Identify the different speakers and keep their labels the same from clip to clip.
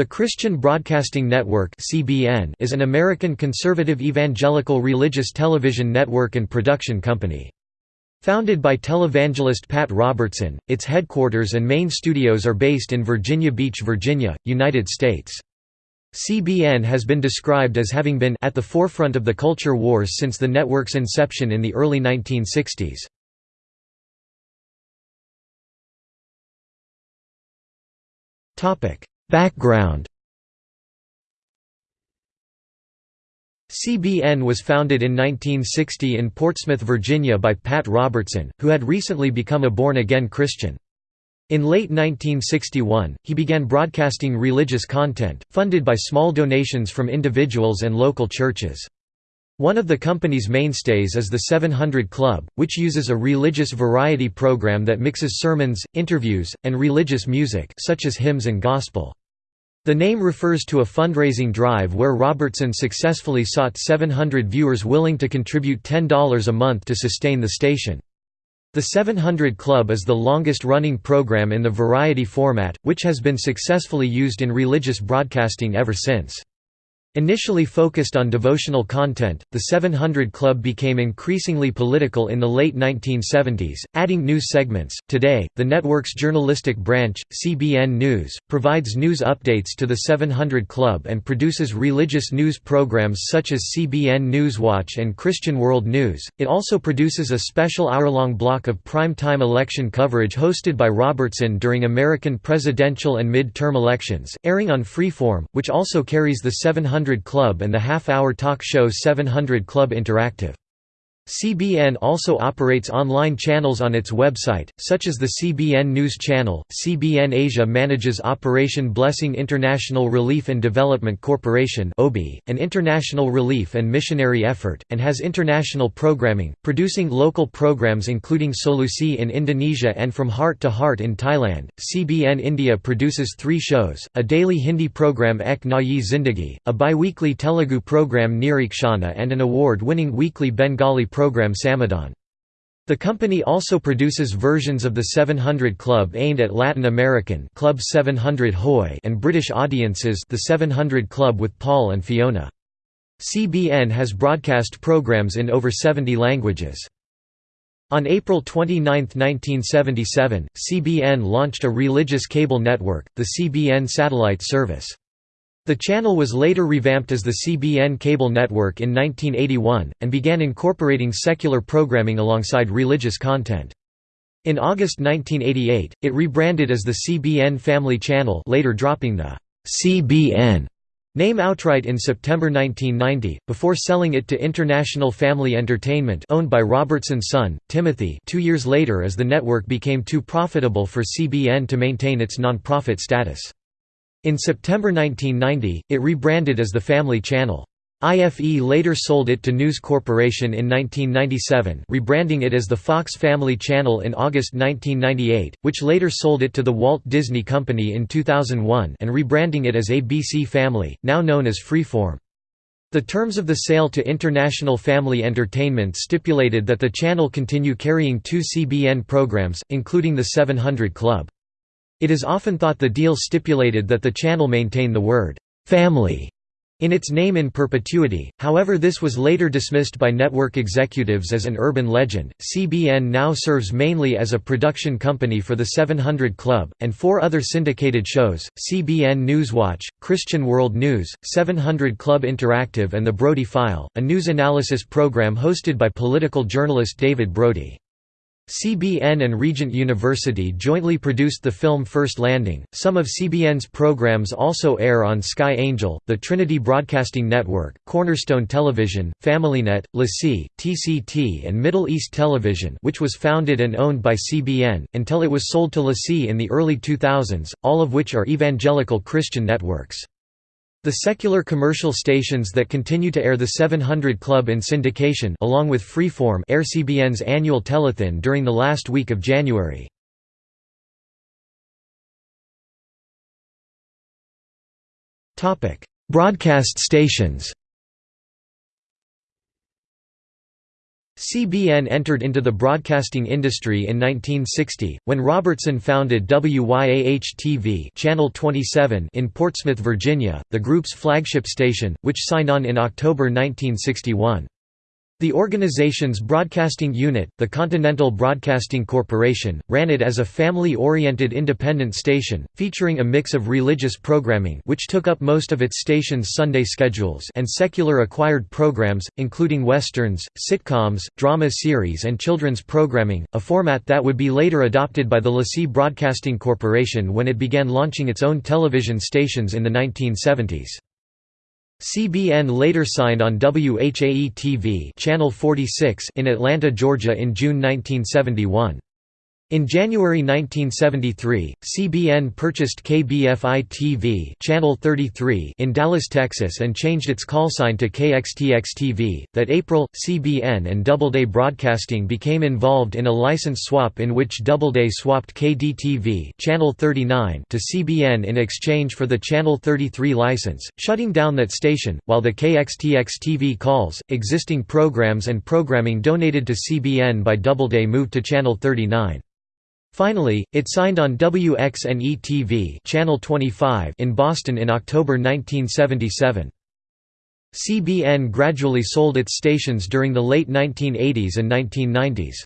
Speaker 1: The Christian Broadcasting Network (CBN) is an American conservative evangelical religious television network and production company. Founded by televangelist Pat Robertson, its headquarters and main studios are based in Virginia Beach, Virginia, United States. CBN has been described as having been at the forefront of the culture wars since the network's inception in the early 1960s. Topic: Background CBN was founded in 1960 in Portsmouth, Virginia by Pat Robertson, who had recently become a born-again Christian. In late 1961, he began broadcasting religious content, funded by small donations from individuals and local churches. One of the company's mainstays is the 700 Club, which uses a religious variety program that mixes sermons, interviews, and religious music such as hymns and gospel. The name refers to a fundraising drive where Robertson successfully sought 700 viewers willing to contribute $10 a month to sustain the station. The 700 Club is the longest-running program in the variety format, which has been successfully used in religious broadcasting ever since. Initially focused on devotional content, the 700 Club became increasingly political in the late 1970s, adding news segments. Today, the network's journalistic branch, CBN News, provides news updates to the 700 Club and produces religious news programs such as CBN Newswatch and Christian World News. It also produces a special hour-long block of prime-time election coverage hosted by Robertson during American presidential and mid-term elections, airing on Freeform, which also carries the 700 700 Club and the half-hour talk show 700 Club Interactive. CBN also operates online channels on its website, such as the CBN News Channel. CBN Asia manages Operation Blessing International Relief and Development Corporation an international relief and missionary effort, and has international programming, producing local programs including Solusi in Indonesia and From Heart to Heart in Thailand. CBN India produces three shows, a daily Hindi program Ek Nayi Zindagi, a bi-weekly Telugu program Nireekshana and an award-winning weekly Bengali program program Samadhan. The company also produces versions of the 700 Club aimed at Latin American Club 700 Hoy and British audiences the 700 Club with Paul and Fiona. CBN has broadcast programs in over 70 languages. On April 29, 1977, CBN launched a religious cable network, the CBN Satellite Service. The channel was later revamped as the CBN cable network in 1981, and began incorporating secular programming alongside religious content. In August 1988, it rebranded as the CBN Family Channel later dropping the «CBN» name outright in September 1990, before selling it to International Family Entertainment owned by Robertson's son, Timothy two years later as the network became too profitable for CBN to maintain its non-profit status. In September 1990, it rebranded as the Family Channel. IFE later sold it to News Corporation in 1997 rebranding it as the Fox Family Channel in August 1998, which later sold it to the Walt Disney Company in 2001 and rebranding it as ABC Family, now known as Freeform. The terms of the sale to International Family Entertainment stipulated that the channel continue carrying two CBN programs, including the 700 Club. It is often thought the deal stipulated that the channel maintain the word, "'family' in its name in perpetuity, however this was later dismissed by network executives as an urban legend. CBN now serves mainly as a production company for the 700 Club, and four other syndicated shows, CBN Newswatch, Christian World News, 700 Club Interactive and The Brody File, a news analysis program hosted by political journalist David Brody. CBN and Regent University jointly produced the film First Landing. Some of CBN's programs also air on Sky Angel, the Trinity Broadcasting Network, Cornerstone Television, FamilyNet, LeSEA, TCT, and Middle East Television, which was founded and owned by CBN, until it was sold to LeSEA in the early 2000s, all of which are evangelical Christian networks. The secular commercial stations that continue to air the 700 Club in syndication along with Freeform air CBN's annual telethon during the last week of January. Broadcast stations CBN entered into the broadcasting industry in 1960, when Robertson founded WYAH-TV Channel 27 in Portsmouth, Virginia, the group's flagship station, which signed on in October 1961. The organization's broadcasting unit, the Continental Broadcasting Corporation, ran it as a family-oriented independent station, featuring a mix of religious programming which took up most of its station's Sunday schedules and secular acquired programs, including westerns, sitcoms, drama series and children's programming, a format that would be later adopted by the LeSEA Broadcasting Corporation when it began launching its own television stations in the 1970s. CBN later signed on WHAE-TV Channel 46 in Atlanta, Georgia in June 1971. In January 1973, CBN purchased KBFI-TV Channel 33 in Dallas, Texas and changed its call sign to KXTX-TV. That April, CBN and Doubleday Broadcasting became involved in a license swap in which Doubleday swapped KDTV Channel 39 to CBN in exchange for the Channel 33 license, shutting down that station, while the KXTX-TV calls, existing programs and programming donated to CBN by Doubleday moved to Channel 39. Finally, it signed on WXNE-TV Channel 25 in Boston in October 1977. CBN gradually sold its stations during the late 1980s and 1990s.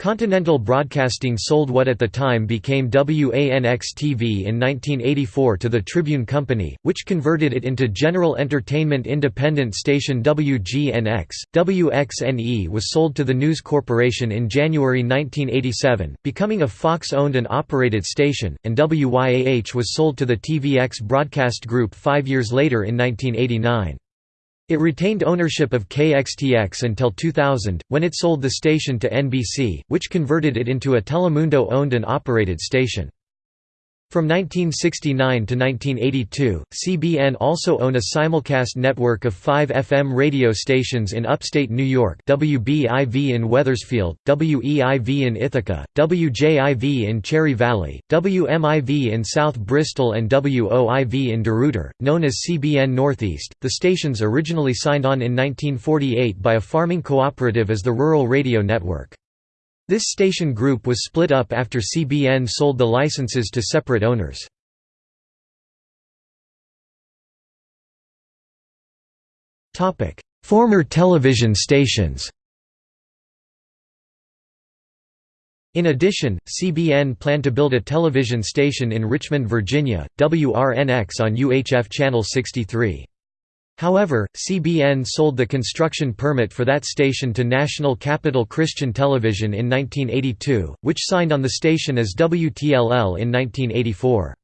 Speaker 1: Continental Broadcasting sold what at the time became WANX-TV in 1984 to the Tribune Company, which converted it into general entertainment independent station WGNX. WXNE was sold to the News Corporation in January 1987, becoming a Fox-owned and operated station, and WYAH was sold to the TVX Broadcast Group five years later in 1989. It retained ownership of KXTX until 2000, when it sold the station to NBC, which converted it into a Telemundo-owned and operated station. From 1969 to 1982, CBN also owned a simulcast network of five FM radio stations in upstate New York WBIV in Wethersfield, WEIV in Ithaca, WJIV in Cherry Valley, WMIV in South Bristol and WOIV in DeRuyter, known as CBN Northeast. The stations originally signed on in 1948 by a farming cooperative as the Rural Radio Network. This station group was split up after CBN sold the licenses to separate owners. Former television stations In addition, CBN planned to build a television station in Richmond, Virginia, WRNX on UHF Channel 63. However, CBN sold the construction permit for that station to National Capital Christian Television in 1982, which signed on the station as WTLL in 1984.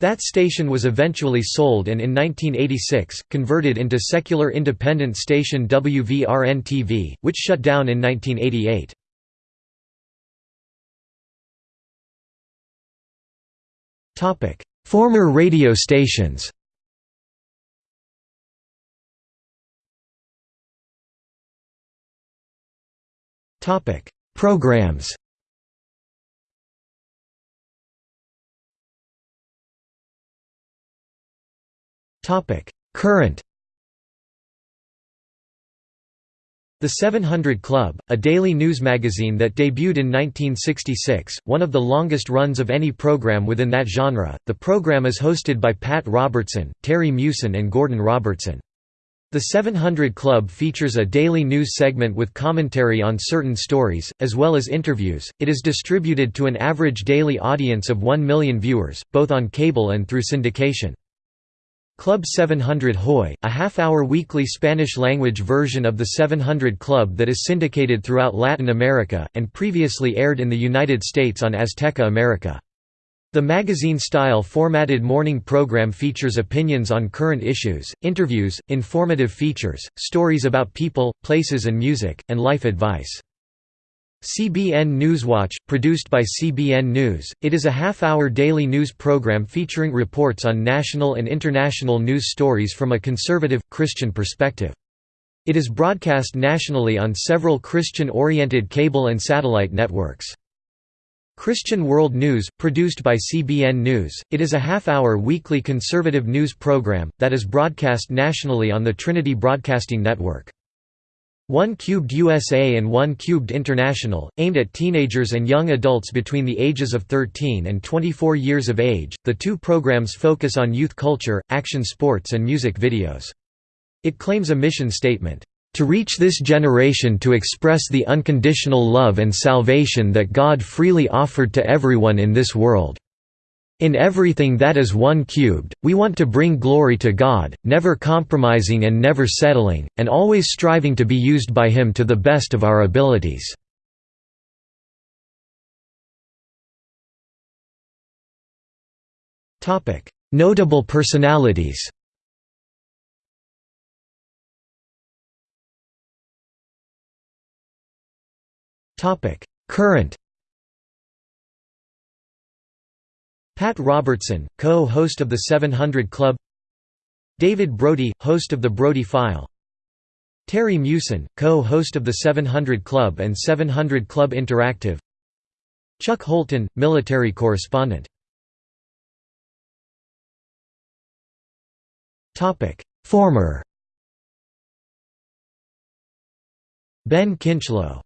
Speaker 1: That station was eventually sold and in 1986, converted into secular independent station WVRN-TV, which shut down in 1988. Former radio stations Topic: Programs. Topic: Current. The 700 Club, a daily news magazine that debuted in 1966, one of the longest runs of any program within that genre. The program is hosted by Pat Robertson, Terry Meeuwsen and Gordon Robertson. The 700 Club features a daily news segment with commentary on certain stories, as well as interviews. It is distributed to an average daily audience of 1 million viewers, both on cable and through syndication. Club 700 Hoy, a half-hour weekly Spanish-language version of the 700 Club that is syndicated throughout Latin America, and previously aired in the United States on Azteca America. The magazine-style formatted morning program features opinions on current issues, interviews, informative features, stories about people, places and music, and life advice. CBN Newswatch, produced by CBN News, it is a half-hour daily news program featuring reports on national and international news stories from a conservative, Christian perspective. It is broadcast nationally on several Christian-oriented cable and satellite networks. Christian World News, produced by CBN News, it is a half-hour weekly conservative news program, that is broadcast nationally on the Trinity Broadcasting Network. One Cubed USA and One Cubed International, aimed at teenagers and young adults between the ages of 13 and 24 years of age. The two programs focus on youth culture, action sports, and music videos. It claims a mission statement to reach this generation to express the unconditional love and salvation that God freely offered to everyone in this world. In everything that is one cubed, we want to bring glory to God, never compromising and never settling, and always striving to be used by Him to the best of our abilities. Notable personalities Current Pat Robertson, co-host of The 700 Club. David Brody, host of The Brody File. Terry Meeuwsen, co-host of The 700 Club and 700 Club Interactive. Chuck Holton, military correspondent. Former. Ben Kinchlow